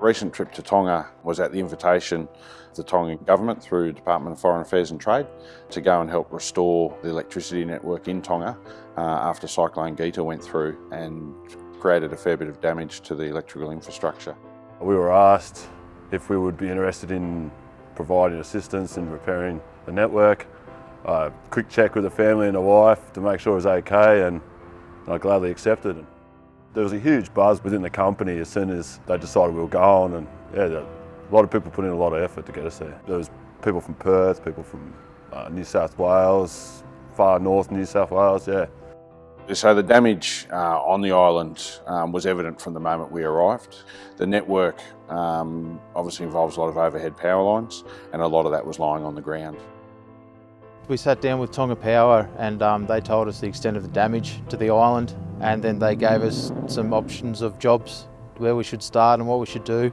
recent trip to Tonga was at the invitation of the Tongan government through Department of Foreign Affairs and Trade to go and help restore the electricity network in Tonga uh, after Cyclone Gita went through and created a fair bit of damage to the electrical infrastructure. We were asked if we would be interested in providing assistance in repairing the network. A quick check with the family and the wife to make sure it was okay and I gladly accepted. There was a huge buzz within the company as soon as they decided we were going and yeah, a lot of people put in a lot of effort to get us there. There was people from Perth, people from uh, New South Wales, far north New South Wales, yeah. So the damage uh, on the island um, was evident from the moment we arrived. The network um, obviously involves a lot of overhead power lines and a lot of that was lying on the ground. We sat down with Tonga Power and um, they told us the extent of the damage to the island and then they gave us some options of jobs where we should start and what we should do.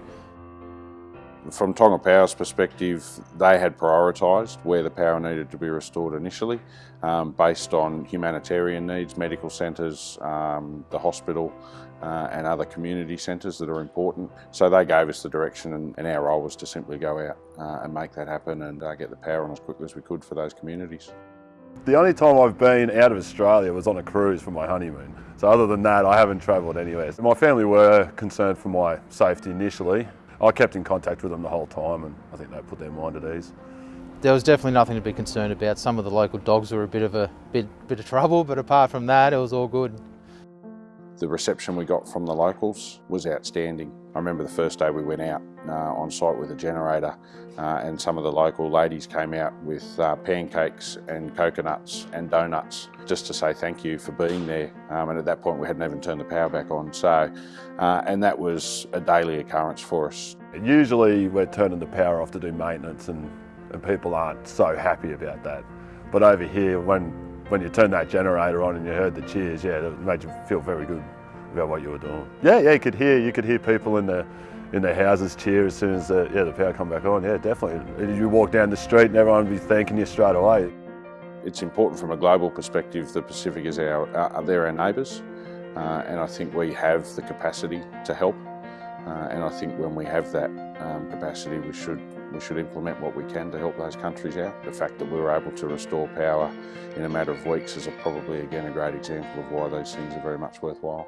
From Tonga Power's perspective, they had prioritised where the power needed to be restored initially um, based on humanitarian needs, medical centres, um, the hospital uh, and other community centres that are important. So they gave us the direction and, and our role was to simply go out uh, and make that happen and uh, get the power on as quickly as we could for those communities. The only time I've been out of Australia was on a cruise for my honeymoon. So other than that, I haven't travelled anywhere. My family were concerned for my safety initially I kept in contact with them the whole time and I think they put their mind at ease. There was definitely nothing to be concerned about. Some of the local dogs were a bit of a bit, bit of trouble, but apart from that, it was all good. The reception we got from the locals was outstanding. I remember the first day we went out uh, on site with a generator uh, and some of the local ladies came out with uh, pancakes and coconuts and donuts just to say thank you for being there. Um, and at that point we hadn't even turned the power back on. So, uh, and that was a daily occurrence for us. Usually we're turning the power off to do maintenance and, and people aren't so happy about that. But over here, when when you turned that generator on and you heard the cheers, yeah, it made you feel very good about what you were doing. Yeah, yeah, you could hear you could hear people in the in their houses cheer as soon as the, yeah, the power come back on. Yeah, definitely. You walk down the street and everyone would be thanking you straight away. It's important from a global perspective. The Pacific is our, uh, they're our neighbours, uh, and I think we have the capacity to help. Uh, and I think when we have that um, capacity, we should we should implement what we can to help those countries out. The fact that we were able to restore power in a matter of weeks is a, probably again a great example of why those things are very much worthwhile.